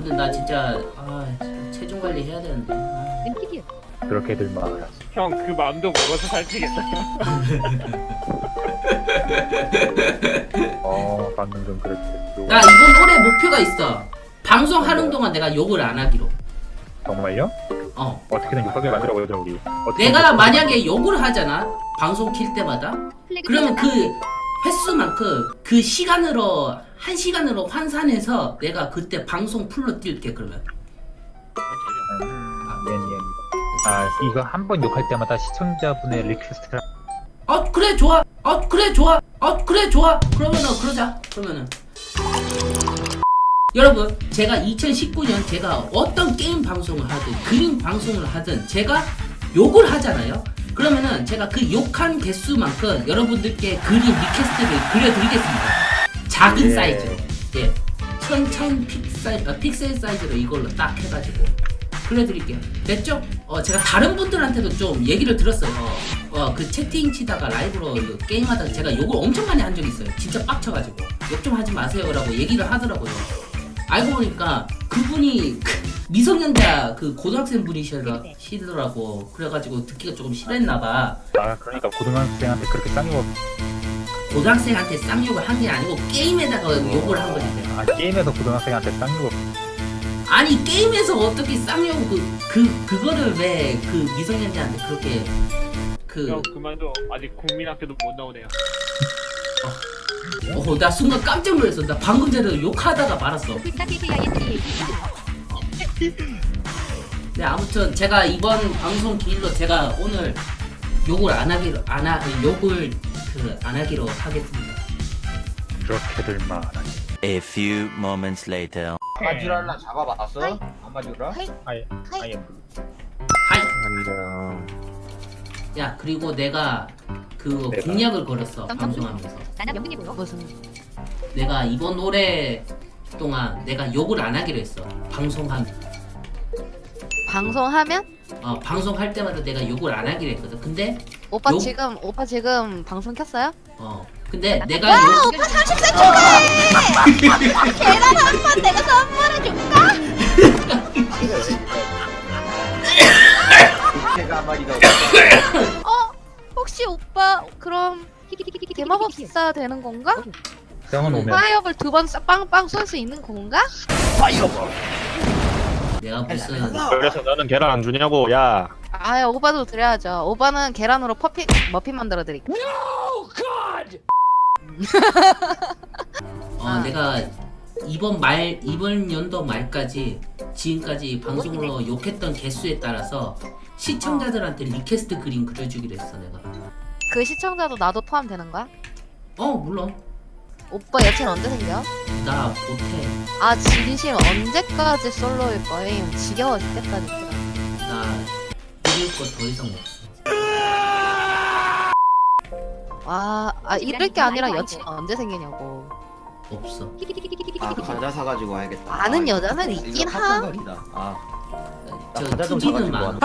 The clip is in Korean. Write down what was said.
근데 나 진짜 아 체중 관리 해야 되는데. 아. 그렇게들 말하지. 형그 마음도 먹어서 살찌겠다. 어, 방금 좀 그렇게. 나 이번 올해 목표가 있어. 방송하는 동안 내가 욕을 안 하기로. 정말요? 어. 어떻게든 육하게 만들어 보자 우리. 내가 만약에 욕을 하잖아. 방송 킬 때마다. 그러면 그. 횟수만큼 그 시간으로 한 시간으로 환산해서 내가 그때 방송 풀로 뛸게 그러면. 음, 예, 예. 아, 이거 한 번 욕할 때마다 시청자분의 request를 어 그래 좋아. 어 그래 좋아. 어 그래 좋아. 그러면은 그러자. 그러면은. 여러분 제가 2019년 제가 어떤 게임 방송을 하든 그림 방송을 하든 제가 욕을 하잖아요. 그러면은 제가 그 욕한 개수만큼 여러분들께 그림 request를 그려드리겠습니다. 작은 예. 사이즈로. 예. 천천 픽셀, 어, 픽셀 사이즈로 이걸로 딱 해가지고 그려드릴게요. 됐죠? 어, 제가 다른 분들한테도 좀 얘기를 들었어요. 어, 그 채팅 치다가 라이브로 이거 게임하다가 제가 욕을 엄청 많이 한 적이 있어요. 진짜 빡쳐가지고. 욕 좀 하지 마세요 라고 얘기를 하더라고요. 알고 보니까 그분이 그 미성년자 그 고등학생 분이시더라- 시더라고. 그래가지고 듣기가 조금 싫었나봐. 아, 그러니까 고등학생한테 그렇게 쌍욕 고등학생한테 쌍욕을 한 게 아니고 게임에다가 욕을 한 거지. 아, 게임에서 고등학생한테 쌍욕 아니 게임에서 어떻게 쌍욕 그, 그 그거를 왜 그 미성년자한테 그렇게 그 형 그만둬. 아직 국민학교도 못 나오네요. 어, 나 순간 깜짝 놀랐어. 나 방금 전에 욕하다가 말았어. 네, 아무튼 제가 이번 방송 기일로 제가 오늘 욕을 안 하기로 안 하, 욕을 그 안 하기로 하겠습니다. 그렇게들 말하지. A few moments later. 아마주랄라 잡아봤어? 아마주라? 아예, 아예. 하이. 안녕. 야 그리고 내가 그 내가? 공약을 걸었어 방송하면서. 무슨 내가 이번 올해 동안 내가 욕을 안 하기로 했어. 방송한 방송하면 어, 방송할 때마다 내가 욕을 안 하기로 했거든. 근데 오빠 요- 지금 오빠 지금 방송 켰어요? 어 근데 내가 와 욕 오빠 30세 축하해! 계란 한판 내가 선물해줄까? 한마디가 어? 혹시 오빠 그럼 대마법사 되는 건가? 형은 오면 파이어볼 두 번 빵빵 쏠 수 있는 건가? 내가 무슨 그래서 너는 계란 안 주냐고, 야. 아 오빠도 드려야죠 오빠는 계란으로 퍼피 머핀 만들어 드릴게요 어 아. 내가 이번 말 이번 연도 말까지 지금까지 방송으로 욕했던 개수에 따라서 시청자들한테 request 그림 그려주기로 했어 내가. 그 시청자도 나도 포함되는 거야? 어 물론 오빠 여친 언제 생겨? 나 못해. 아 진심 언제까지 솔로일 거임 지겨워 죽겠다 진짜 나 그릴 거더 이상 없어. 와, 아 이럴 게 아니라 여친 언제 생기냐고. 없어. 아 과자 사가지고 와야겠다 아는 아, 여자는 이거 있긴 카톡 함. 각이다. 아저 과자 좀 사가지고 많아.